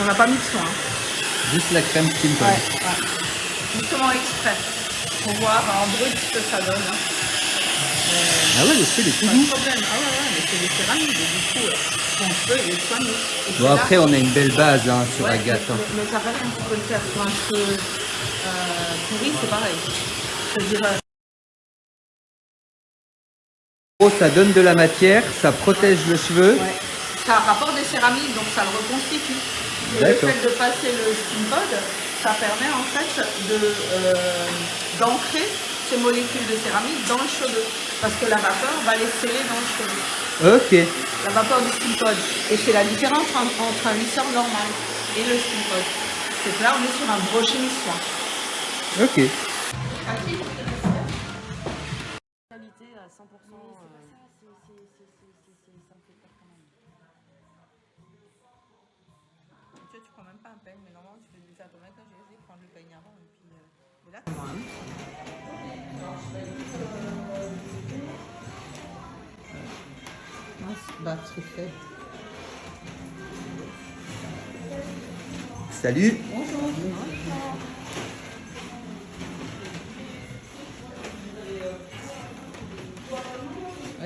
on n'a pas mis de soin. Juste la crème Skin ouais, ouais. Justement exprès. Pour voir en brut ce que ça donne. Hein. ah ouais, le feu il est tout doux. Ah ouais, ouais, mais c'est des céramiques, du coup, ton feu il est soigneux. Bon, après, on a une belle base hein, sur ouais, Agathe. Mais, hein. mais, mais ça reste un petit peu le faire sur un feu euh, pourri, c'est pareil. Je Oh, ça donne de la matière, ça protège le cheveu. Ouais. Ça rapporte des céramiques, donc ça le reconstitue. Et le fait de passer le steam pod, ça permet en fait d'ancrer de, euh, ces molécules de céramique dans le cheveu. Parce que la vapeur va les sceller dans le cheveu. Ok. La vapeur du steam pod. Et c'est la différence entre, entre un lisseur normal et le steam pod. C'est que là, on est sur un brochet soin. Ok. tu mais normalement tu fais matin, j'ai essayé de prendre le peigne avant et puis euh, là. Batterie faible. Salut. Bonjour.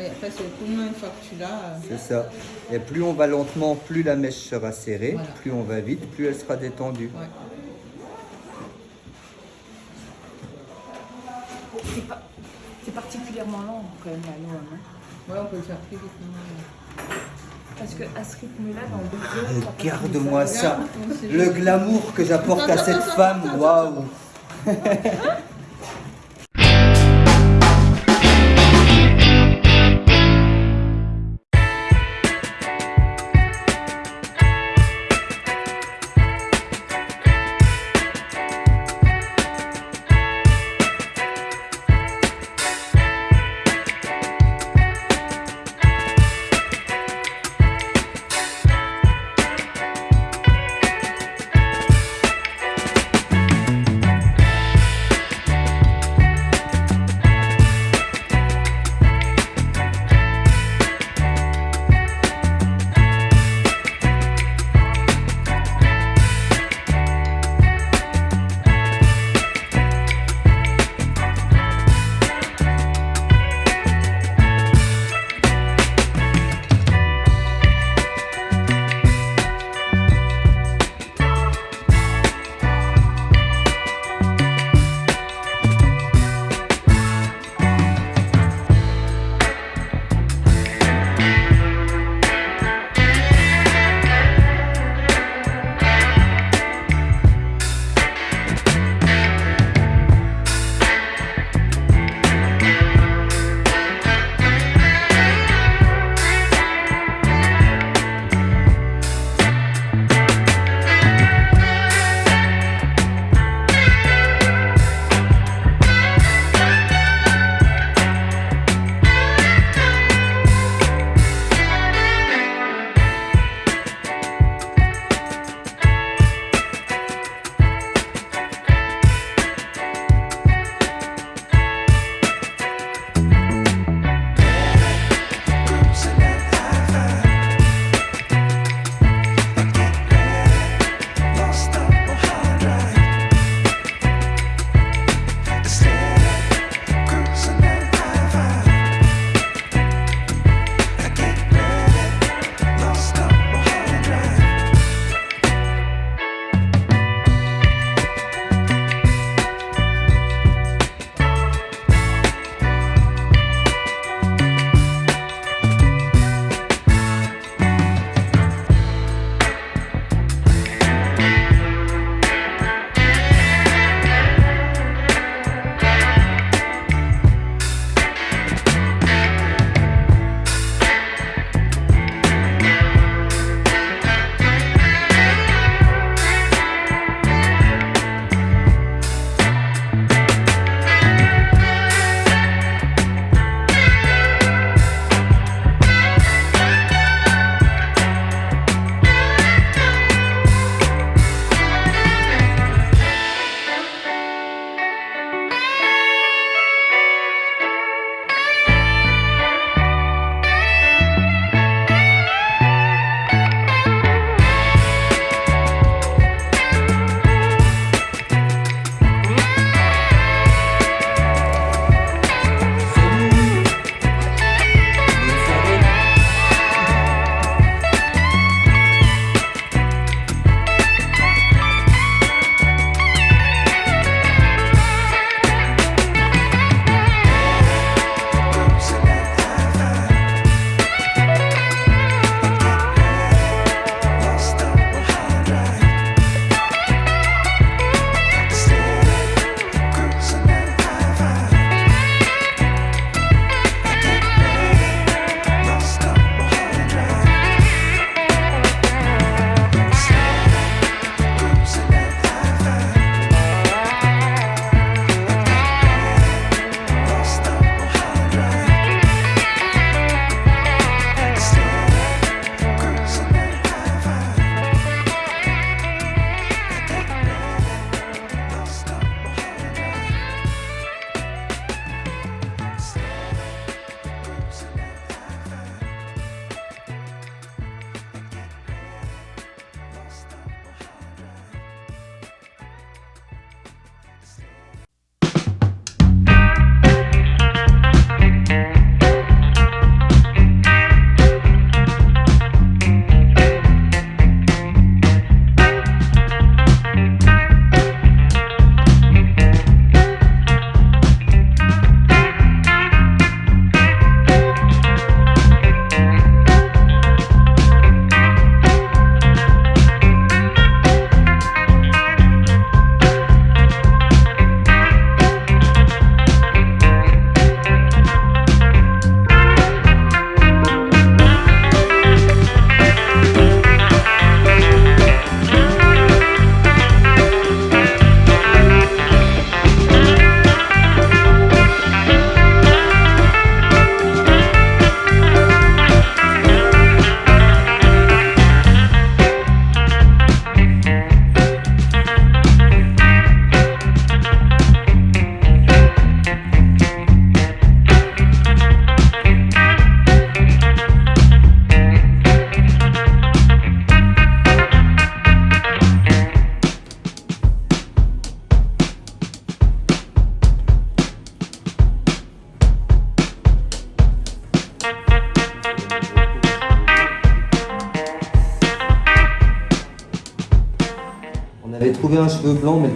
Après, c'est au coup de main une fois que tu l'as. Euh... C'est ça. Et plus on va lentement, plus la mèche sera serrée. Voilà. Plus on va vite, plus elle sera détendue. Ouais. C'est pas... particulièrement lent quand même la loi. Hein. Ouais, on peut le faire plus vite. Non, Parce qu'à ce rythme-là, dans deux heures... Regarde-moi ça. Le glamour que j'apporte à cette femme. Waouh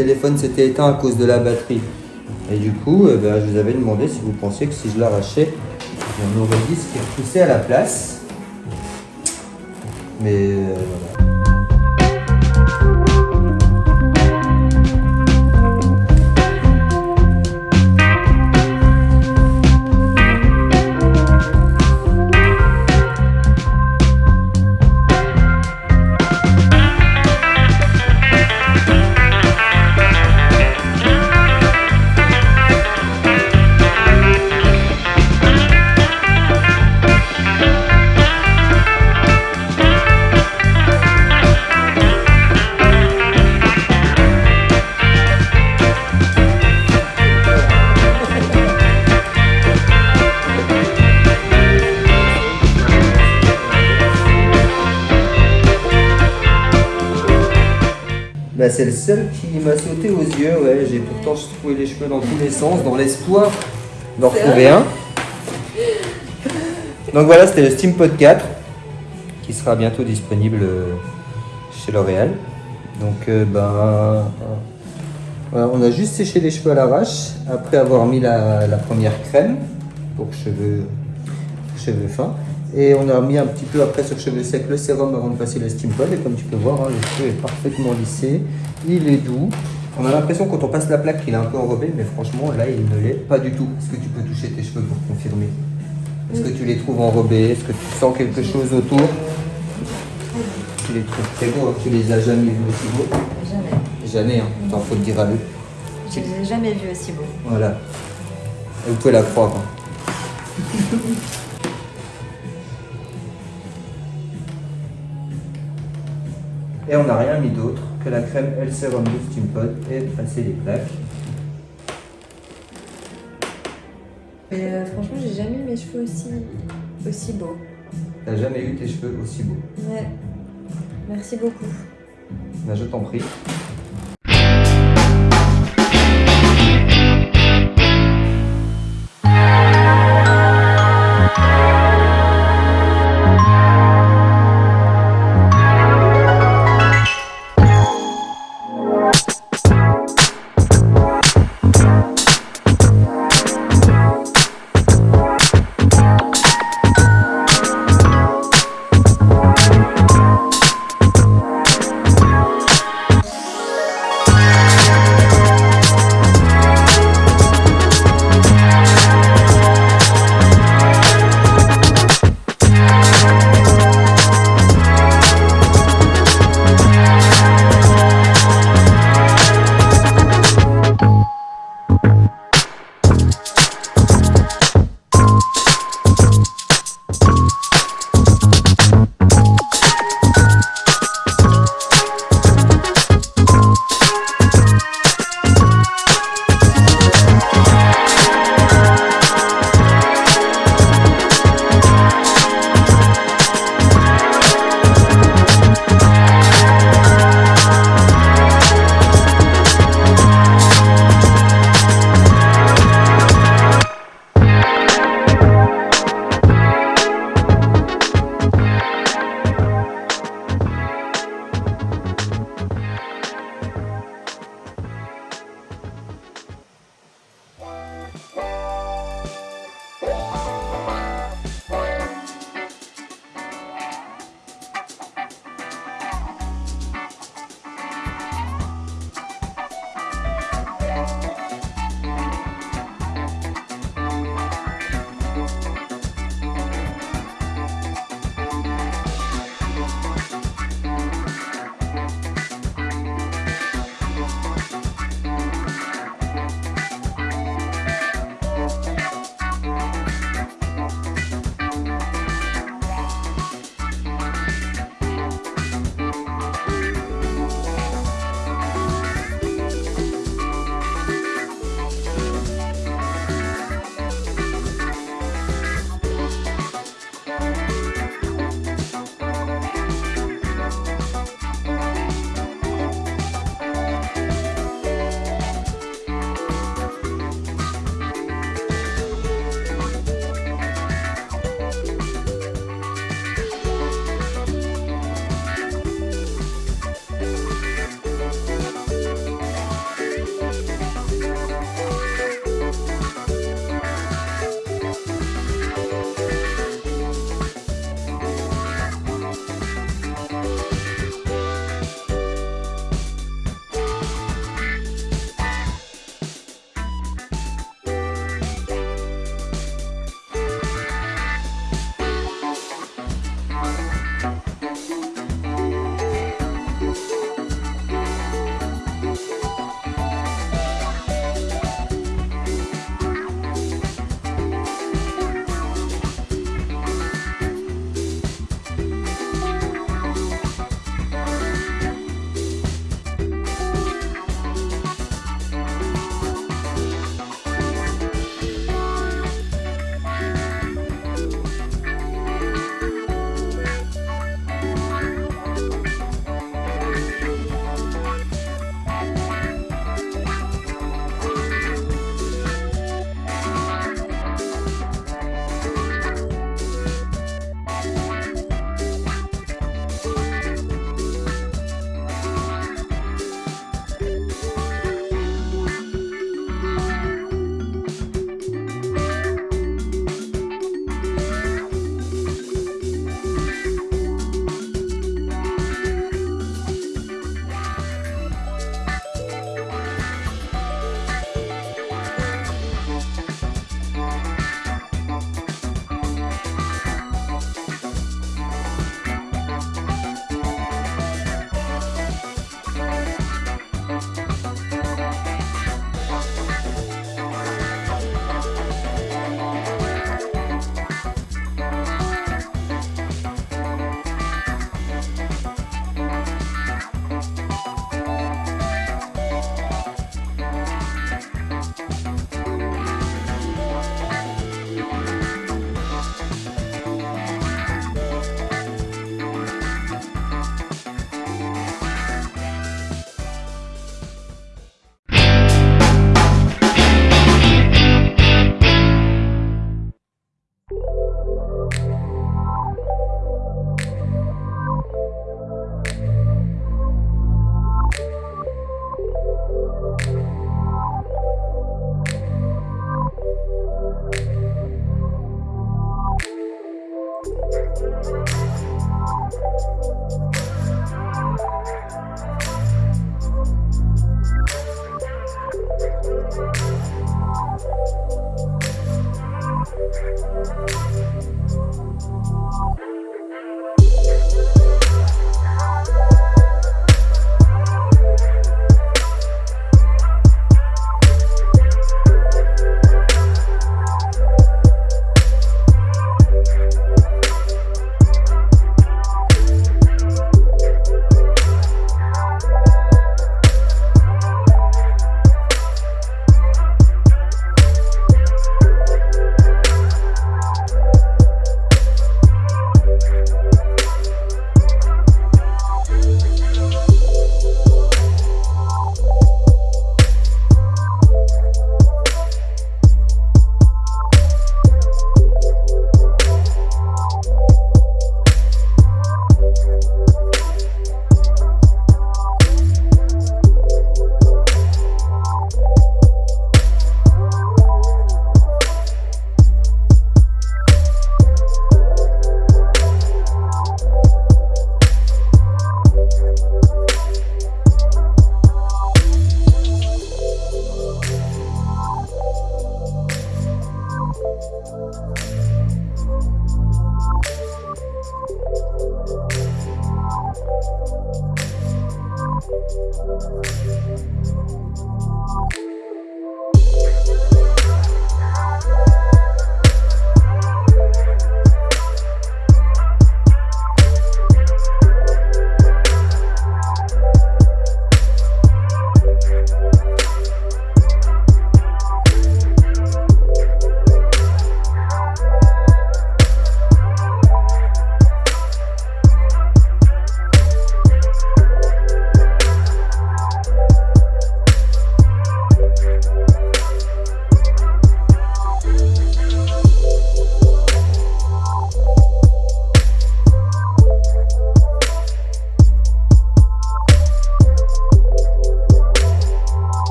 téléphone s'était éteint à cause de la batterie. Et du coup, euh, ben, je vous avais demandé si vous pensiez que si je l'arrachais, on aurait dit ce qui repoussait à la place. Mais euh, voilà. C'est le seul qui m'a sauté aux yeux, ouais. J'ai pourtant secoué les cheveux dans tous les sens, dans l'espoir d'en retrouver un. Donc voilà, c'était le Steampod 4, qui sera bientôt disponible euh, chez L'Oréal. Donc euh, ben, euh, voilà, on a juste séché les cheveux à l'arrache, après avoir mis la, la première crème pour cheveux, cheveux fins. Et on a mis un petit peu après sur cheveux secs le sérum avant de passer le steam pod. Et comme tu peux voir, hein, le cheveu est parfaitement lissé. Il est doux. On a l'impression quand on passe la plaque qu'il est un peu enrobé, mais franchement là il ne l'est pas du tout. Est-ce que tu peux toucher tes cheveux pour confirmer? Est-ce que tu les trouves enrobés? Est-ce que tu sens quelque chose autour? Tu les trouves très beaux, hein. tu les as jamais vus aussi beaux? Jamais. Jamais, hein. Attends, faut le dire à eux. Je les ai jamais vus aussi beaux. Voilà. Et vous pouvez la croire. hein. Et on n'a rien mis d'autre que la crème L Serum Steam Pod et passer les plaques. Mais euh, franchement, j'ai jamais eu mes cheveux aussi, aussi beaux. T'as jamais eu tes cheveux aussi beaux. Ouais. Merci beaucoup. Ben, je t'en prie.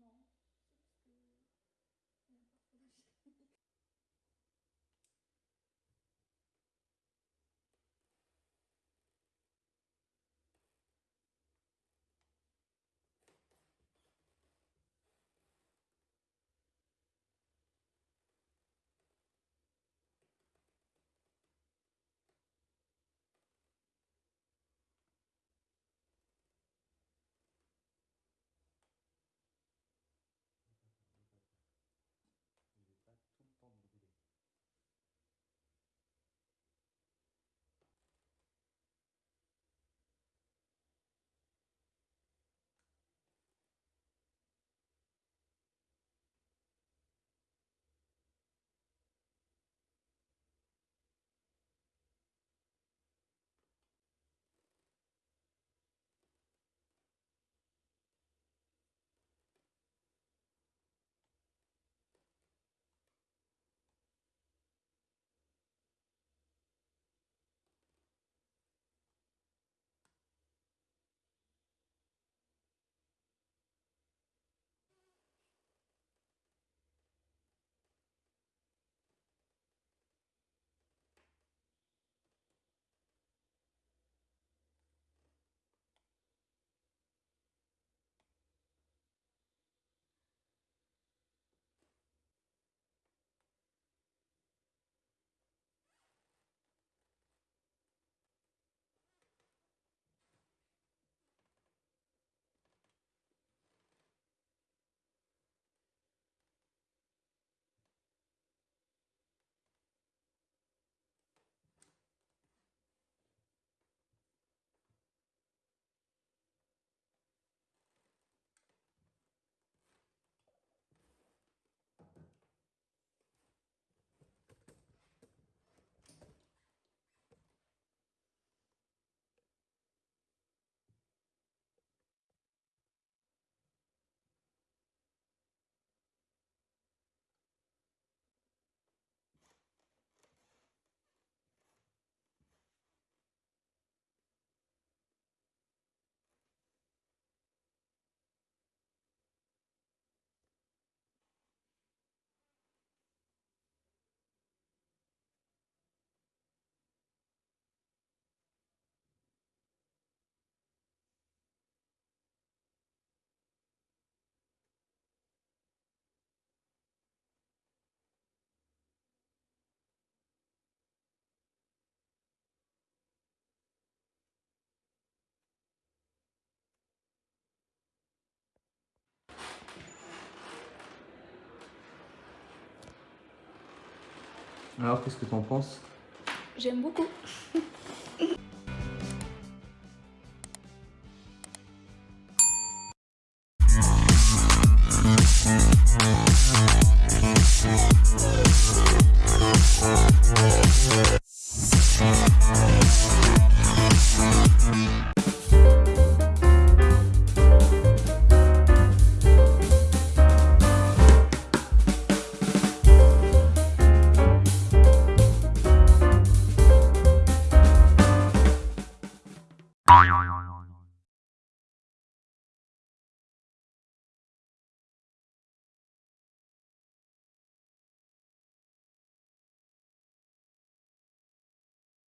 Non, Alors qu'est-ce que t'en penses? J'aime beaucoup.